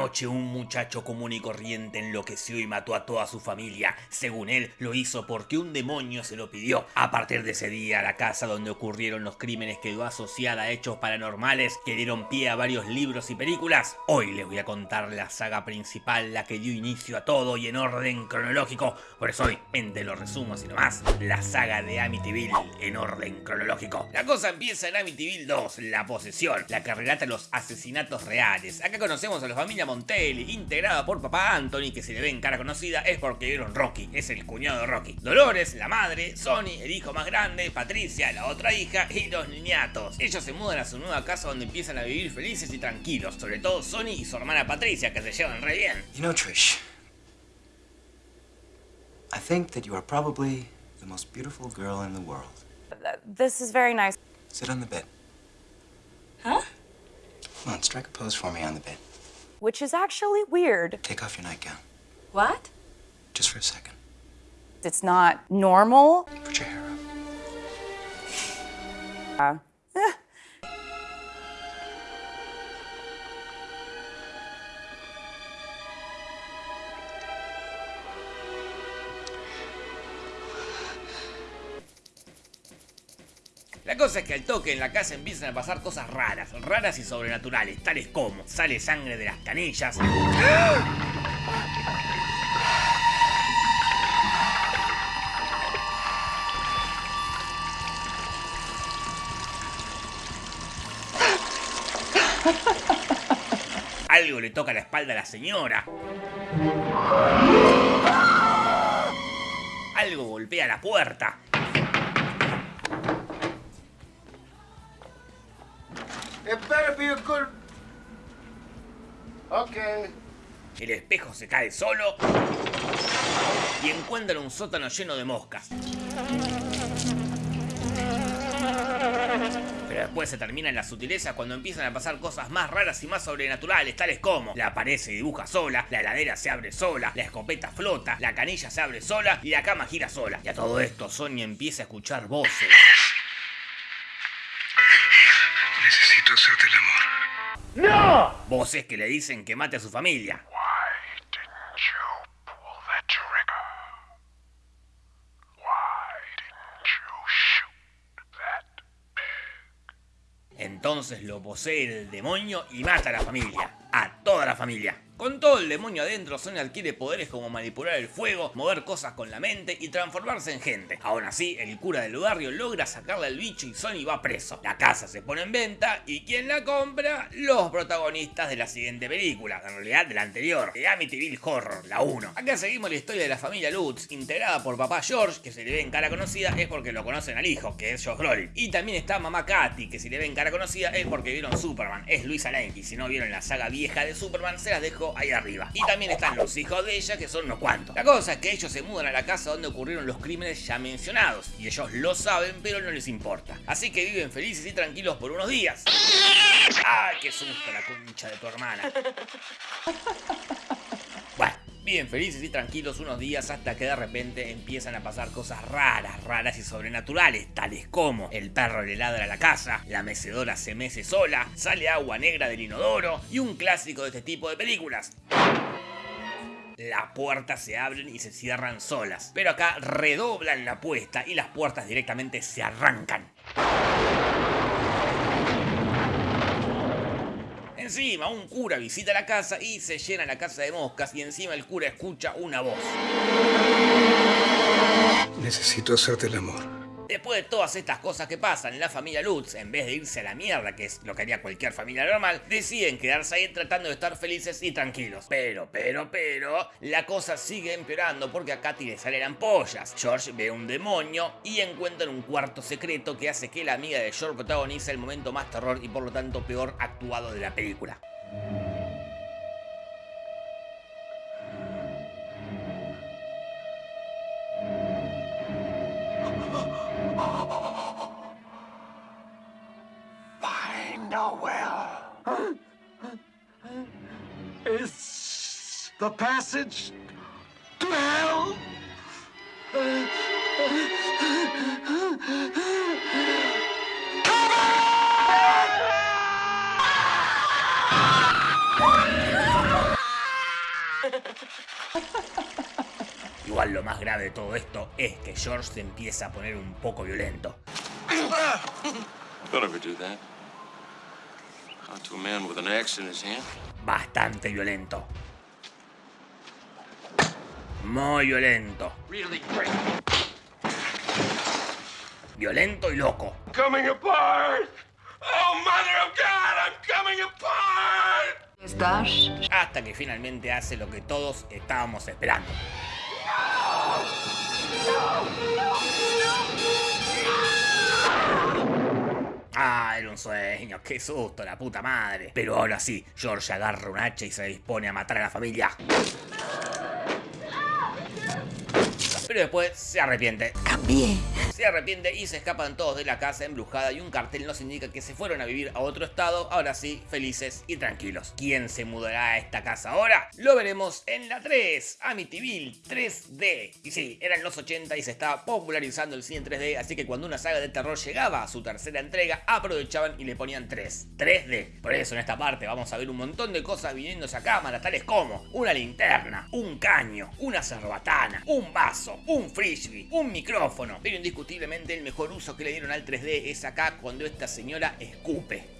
noche un muchacho común y corriente enloqueció y mató a toda su familia. Según él, lo hizo porque un demonio se lo pidió. A partir de ese día, la casa donde ocurrieron los crímenes quedó asociada a hechos paranormales que dieron pie a varios libros y películas. Hoy les voy a contar la saga principal, la que dio inicio a todo y en orden cronológico. Por eso hoy, entre los resumos y nomás, la saga de Amityville en orden cronológico. La cosa empieza en Amityville 2, la posesión, la que relata los asesinatos reales. Acá conocemos a la familia Montelli, integrada por papá Anthony, que si le ven cara conocida es porque vieron Rocky, es el cuñado de Rocky. Dolores, la madre, Sony, el hijo más grande, Patricia, la otra hija y los niñatos. Ellos se mudan a su nueva casa donde empiezan a vivir felices y tranquilos, sobre todo Sony y su hermana Patricia, que se llevan re bien. You know, Trish, I think that you are probably the most beautiful girl in the world. This is very nice. Sit on the bed. Huh? Come on, strike a pose for me on the bed. Which is actually weird. Take off your nightgown, What? just for a second. It's not normal. Put your hair up. Uh, cosa es que al toque en la casa empiezan a pasar cosas raras, raras y sobrenaturales, tales como sale sangre de las canillas, algo le toca la espalda a la señora, algo golpea la puerta, better be a good. Okay. El espejo se cae solo y encuentran un sótano lleno de moscas. Pero después se terminan las sutilezas cuando empiezan a pasar cosas más raras y más sobrenaturales, tales como la pared se dibuja sola, la heladera se abre sola, la escopeta flota, la canilla se abre sola y la cama gira sola. Y a todo esto Sonia empieza a escuchar voces. Voces que le dicen que mate a su familia. Entonces lo posee el demonio y mata a la familia. A toda la familia. Con todo el demonio adentro, Sonia adquiere poderes como manipular el fuego, mover cosas con la mente y transformarse en gente. Aún así, el cura del barrio logra sacarle al bicho y Sony va preso. La casa se pone en venta y ¿quién la compra? Los protagonistas de la siguiente película, en realidad de la anterior, de Amityville Horror, la 1. Acá seguimos la historia de la familia Lutz, integrada por papá George, que si le ven cara conocida es porque lo conocen al hijo, que es Josh Brolin. Y también está mamá Katy, que si le ven cara conocida es porque vieron Superman, es Luisa Lane. Y si no vieron la saga vieja de Superman, se las dejo ahí arriba. Y también están los hijos de ella, que son unos cuantos. La cosa es que ellos se mudan a la casa donde ocurrieron los crímenes ya mencionados. Y ellos lo saben, pero no les importa. Así que viven felices y tranquilos por unos días. ¡Ay, qué susto la concha de tu hermana! Viven felices y tranquilos unos días hasta que de repente empiezan a pasar cosas raras, raras y sobrenaturales, tales como el perro le ladra a la casa, la mecedora se mece sola, sale agua negra del inodoro y un clásico de este tipo de películas. Las puertas se abren y se cierran solas, pero acá redoblan la apuesta y las puertas directamente se arrancan. Encima, un cura visita la casa y se llena la casa de moscas y encima el cura escucha una voz. Necesito hacerte el amor. Después de todas estas cosas que pasan, la familia Lutz, en vez de irse a la mierda, que es lo que haría cualquier familia normal, deciden quedarse ahí tratando de estar felices y tranquilos. Pero, pero, pero, la cosa sigue empeorando porque a Katy le salen ampollas. George ve un demonio y encuentran un cuarto secreto que hace que la amiga de George protagonice el momento más terror y por lo tanto peor actuado de la película. The passage to hell? Igual lo más grave de todo esto es que George se empieza a poner un poco violento. Don't ever do that. Not to a man with an axe in his hand. Bastante violento. Muy violento. Really great. Violento y loco. Coming apart! Oh, Mother of God, I'm coming apart! ¿Estás? Hasta que finalmente hace lo que todos estábamos esperando. Ah, era un sueño, qué susto, la puta madre. Pero ahora sí, George agarra un hacha y se dispone a matar a la familia. Pero después se arrepiente. Cambié. Se arrepiente y se escapan todos de la casa embrujada y un cartel nos indica que se fueron a vivir a otro estado, ahora sí, felices y tranquilos. ¿Quién se mudará a esta casa ahora? Lo veremos en la 3, Amityville 3D. Y sí, eran los 80 y se estaba popularizando el cine en 3D, así que cuando una saga de terror llegaba a su tercera entrega, aprovechaban y le ponían 3, 3D. Por eso en esta parte vamos a ver un montón de cosas viniéndose a cámara, tales como una linterna, un caño, una cerbatana, un vaso, un frisbee, un micrófono, pero indiscutiblemente el mejor uso que le dieron al 3D es acá cuando esta señora escupe.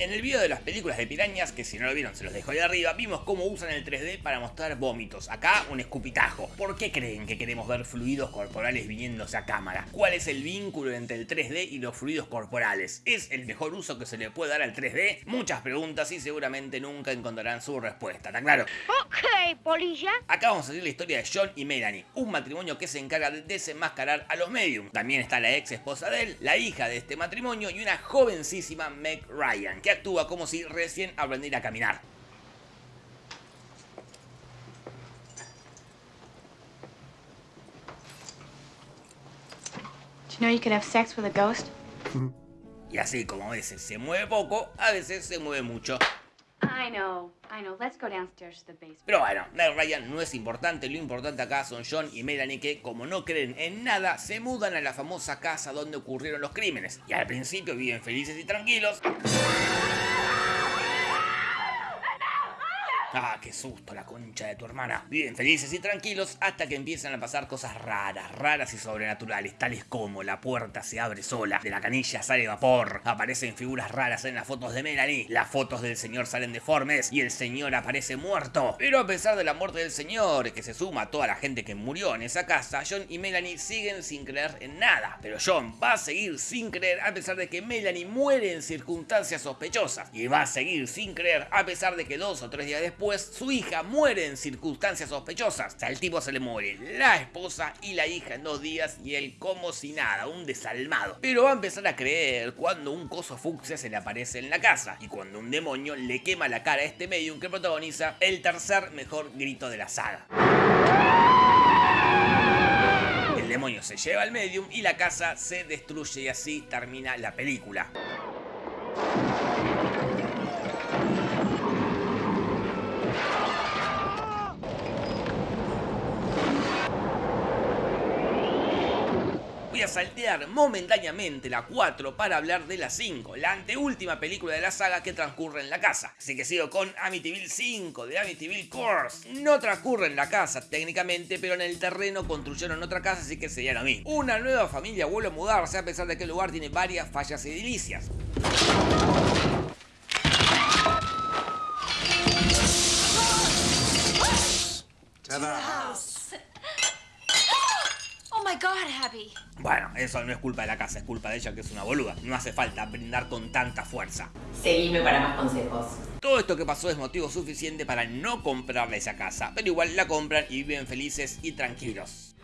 En el video de las películas de pirañas, que si no lo vieron se los dejo ahí arriba, vimos cómo usan el 3D para mostrar vómitos. Acá un escupitajo. ¿Por qué creen que queremos ver fluidos corporales viniéndose a cámara? ¿Cuál es el vínculo entre el 3D y los fluidos corporales? ¿Es el mejor uso que se le puede dar al 3D? Muchas preguntas y seguramente nunca encontrarán su respuesta, ¿está claro? Ok, polilla. Acá vamos a seguir la historia de John y Melanie, un matrimonio que se encarga de desenmascarar a los medium. También está la ex esposa de él, la hija de este matrimonio y una jovencísima Meg Ryan, que actúa como si recién aprendiera a caminar. Y así como a veces se mueve poco, a veces se mueve mucho. I know. Let's go downstairs to the basement. Pero bueno, Meg Ryan no es importante, lo importante acá son John y Melanie que, como no creen en nada, se mudan a la famosa casa donde ocurrieron los crímenes. Y al principio viven felices y tranquilos. Ah, qué susto la concha de tu hermana. Viven felices y tranquilos hasta que empiezan a pasar cosas raras, raras y sobrenaturales, tales como la puerta se abre sola, de la canilla sale vapor, aparecen figuras raras en las fotos de Melanie, las fotos del señor salen deformes y el señor aparece muerto. Pero a pesar de la muerte del señor, que se suma a toda la gente que murió en esa casa, John y Melanie siguen sin creer en nada. Pero John va a seguir sin creer a pesar de que Melanie muere en circunstancias sospechosas. Y va a seguir sin creer a pesar de que dos o tres días después su hija muere en circunstancias sospechosas. O sea, al tipo se le muere la esposa y la hija en dos días y él como si nada, un desalmado. Pero va a empezar a creer cuando un coso fucsia se le aparece en la casa y cuando un demonio le quema la cara a este medium que protagoniza el tercer mejor grito de la saga. El demonio se lleva al medium y la casa se destruye y así termina la película. Saltear momentáneamente la 4 para hablar de la 5, la anteúltima película de la saga que transcurre en la casa. Así que sigo con Amityville 5 de Amityville Course. No transcurre en la casa técnicamente, pero en el terreno construyeron otra casa, así que sería lo mismo. Una nueva familia vuelve a mudarse a pesar de que el lugar tiene varias fallas edilicias. Oh my god, Abby. Bueno, eso no es culpa de la casa, es culpa de ella que es una boluda. No hace falta brindar con tanta fuerza. Seguime para más consejos. Todo esto que pasó es motivo suficiente para no comprarle esa casa, pero igual la compran y viven felices y tranquilos.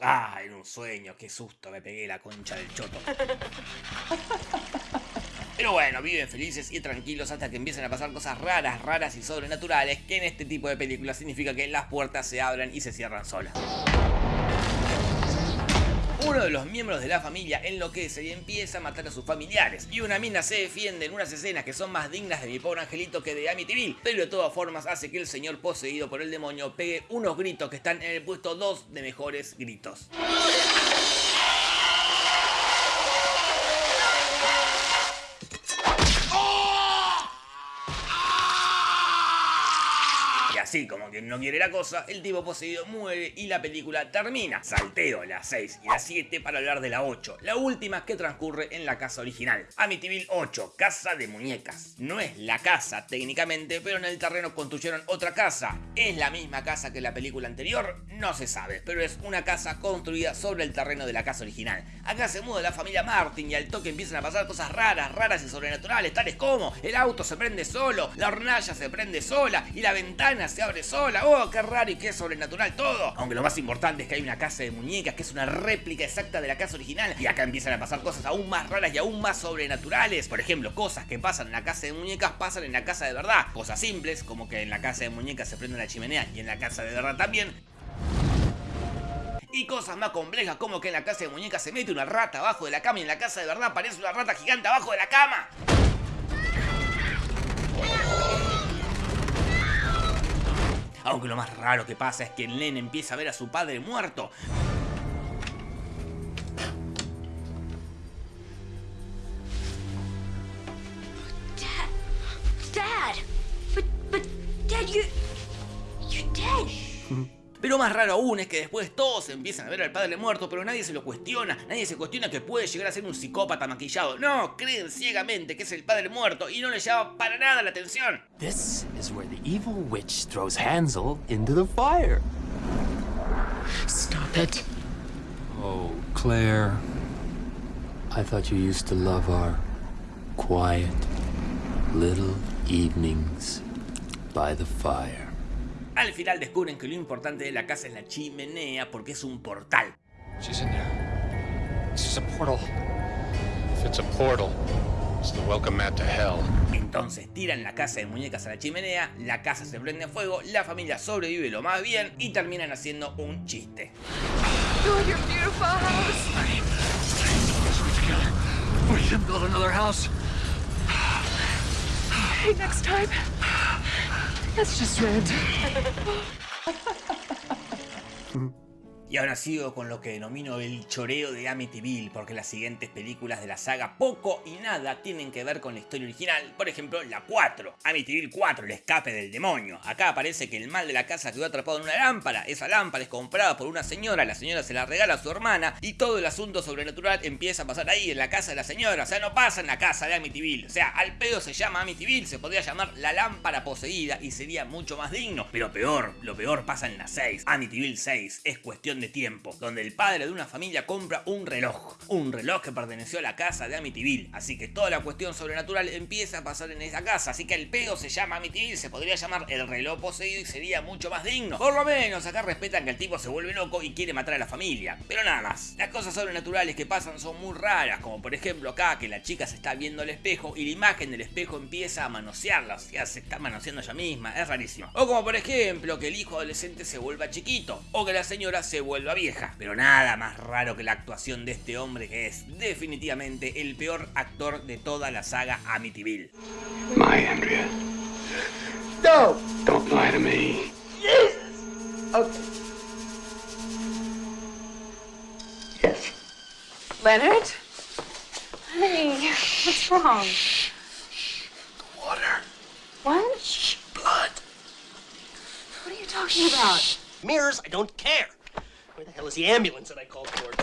Ah, era un sueño, qué susto, me pegué la concha del choto. Pero bueno, viven felices y tranquilos hasta que empiezan a pasar cosas raras, raras y sobrenaturales, que en este tipo de películas significa que las puertas se abran y se cierran solas. Uno de los miembros de la familia enloquece y empieza a matar a sus familiares. Y una mina se defiende en unas escenas que son más dignas de mi pobre angelito que de Amityville. Pero de todas formas hace que el señor poseído por el demonio pegue unos gritos que están en el puesto 2 de mejores gritos. Así como quien no quiere la cosa, el tipo poseído muere y la película termina. Salteo la 6 y la 7 para hablar de la 8, la última que transcurre en la casa original. Amityville 8, casa de muñecas. No es la casa técnicamente, pero en el terreno construyeron otra casa. ¿Es la misma casa que la película anterior? No se sabe, pero es una casa construida sobre el terreno de la casa original. Acá se muda la familia Martin y al toque empiezan a pasar cosas raras, raras y sobrenaturales, tales como el auto se prende solo, la hornalla se prende sola y la ventana se abre sola. ¡Oh, qué raro y qué sobrenatural todo! Aunque lo más importante es que hay una casa de muñecas que es una réplica exacta de la casa original y acá empiezan a pasar cosas aún más raras y aún más sobrenaturales. Por ejemplo, cosas que pasan en la casa de muñecas pasan en la casa de verdad. Cosas simples, como que en la casa de muñecas se prende la chimenea y en la casa de verdad también. Y cosas más complejas como que en la casa de muñecas se mete una rata abajo de la cama y en la casa de verdad aparece una rata gigante abajo de la cama. Aunque lo más raro que pasa es que el nene empieza a ver a su padre muerto. Dad. Dad. But, but, Dad, you. You're dead. Pero más raro aún es que después todos empiezan a ver al padre muerto, pero nadie se lo cuestiona, nadie se cuestiona que puede llegar a ser un psicópata maquillado. No, creen ciegamente que es el padre muerto y no le llama para nada la atención. This is where the evil witch throws Hansel into the fire. Stop it. Oh, Claire. I thought you used to love our quiet little evenings by the fire. Al final descubren que lo importante de la casa es la chimenea porque es un portal. She's in there. This is a portal. If it's a portal, it's the welcome mat to hell. Entonces tiran la casa de muñecas a la chimenea, la casa se prende a fuego, la familia sobrevive lo más bien y terminan haciendo un chiste. Build That's just red. Y ahora sigo con lo que denomino el choreo de Amityville, porque las siguientes películas de la saga poco y nada tienen que ver con la historia original. Por ejemplo, la 4, Amityville 4, el escape del demonio. Acá aparece que el mal de la casa quedó atrapado en una lámpara. Esa lámpara es comprada por una señora, la señora se la regala a su hermana y todo el asunto sobrenatural empieza a pasar ahí, en la casa de la señora. O sea, no pasa en la casa de Amityville. O sea, al pedo se llama Amityville, se podría llamar la lámpara poseída y sería mucho más digno. Pero peor, lo peor pasa en la 6, Amityville 6. Es cuestión de tiempo, donde el padre de una familia compra un reloj, un reloj que perteneció a la casa de Amityville, así que toda la cuestión sobrenatural empieza a pasar en esa casa, así que el pedo se llama Amityville, se podría llamar el reloj poseído y sería mucho más digno. Por lo menos acá respetan que el tipo se vuelve loco y quiere matar a la familia, pero nada más. Las cosas sobrenaturales que pasan son muy raras, como por ejemplo acá que la chica se está viendo al espejo y la imagen del espejo empieza a manosearla, o sea, se está manoseando ella misma, es rarísimo. O como por ejemplo que el hijo adolescente se vuelva chiquito, o que la señora se vuelva vieja. Pero nada más raro que la actuación de este hombre que es definitivamente el peor actor de toda la saga Amityville. My Andrea. No! Don't lie to me. Yes. Leonard? Honey, what's wrong? Water. What? Blood. What are you talking about? Mirrors, I don't care. Where the hell is the ambulance that I called towards?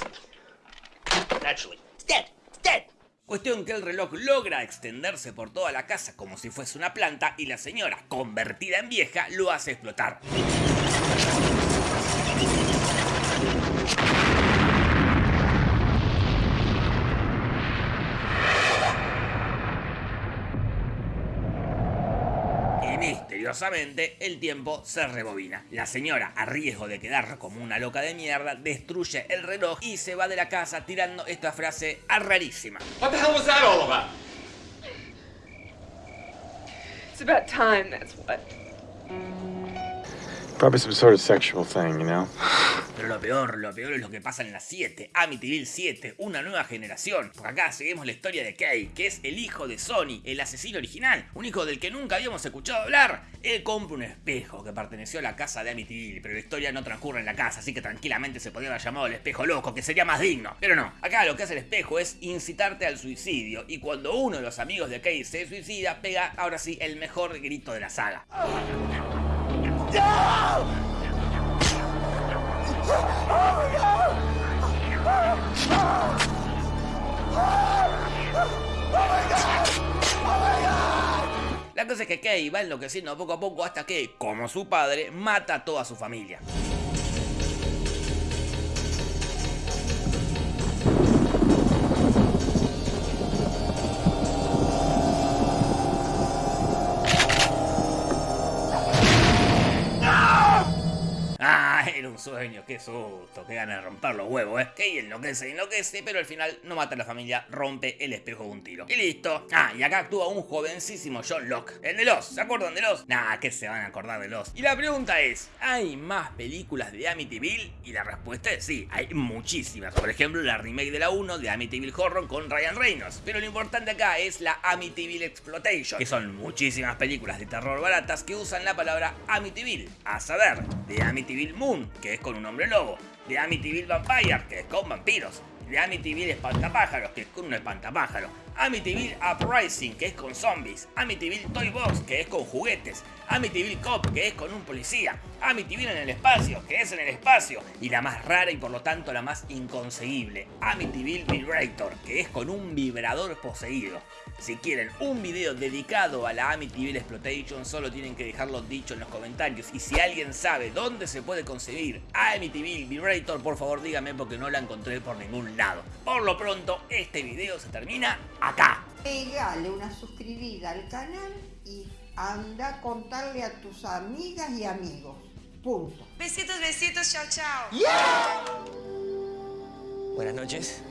Naturally. Cuestión que el reloj logra extenderse por toda la casa como si fuese una planta y la señora, convertida en vieja, lo hace explotar. Y misteriosamente el tiempo se rebobina. La señora, a riesgo de quedar como una loca de mierda, destruye el reloj y se va de la casa tirando esta frase rarísima. What the hell was that all about? It's about time, that's what. Probably some sort of sexual thing? Pero lo peor, lo peor es lo que pasa en la 7, Amityville 7, una nueva generación. Por acá seguimos la historia de Kay, que es el hijo de Sony, el asesino original, un hijo del que nunca habíamos escuchado hablar. Él compra un espejo que perteneció a la casa de Amityville, pero la historia no transcurre en la casa, así que tranquilamente se podría haber llamado el espejo loco, que sería más digno. Pero no, acá lo que hace el espejo es incitarte al suicidio, y cuando uno de los amigos de Kay se suicida, pega ahora sí el mejor grito de la saga. La cosa es que Kay va enloqueciendo poco a poco hasta que, como su padre, mata a toda su familia. Un sueño, qué susto, qué ganas de romper los huevos, eh. Que enloquece, enloquece, pero al final no mata a la familia, rompe el espejo de un tiro. Y listo. Ah, y acá actúa un jovencísimo John Locke. El de los, ¿se acuerdan de los? Nah, que se van a acordar de los. Y la pregunta es, ¿hay más películas de Amityville? Y la respuesta es sí, hay muchísimas. Por ejemplo, la remake de la 1 de Amityville Horror con Ryan Reynolds. Pero lo importante acá es la Amityville Exploitation, que son muchísimas películas de terror baratas que usan la palabra Amityville. A saber, de Amityville Moon, que es con un hombre lobo, de Amityville Vampire, que es con vampiros, de Amityville Espantapájaros, que es con un espantapájaro, Amityville Uprising, que es con zombies, Amityville Toy Box, que es con juguetes, Amityville Cop, que es con un policía, Amityville en el espacio, que es en el espacio, y la más rara y por lo tanto la más inconseguible, Amityville Vibrator, que es con un vibrador poseído. Si quieren un video dedicado a la Amityville Exploitation, solo tienen que dejarlo dicho en los comentarios. Y si alguien sabe dónde se puede conseguir Amityville Vibrator, por favor dígame porque no la encontré por ningún lado. Por lo pronto, este video se termina acá. Pegale una suscribida al canal y anda a contarle a tus amigas y amigos. Punto. Besitos, besitos, chao, chao. Buenas noches.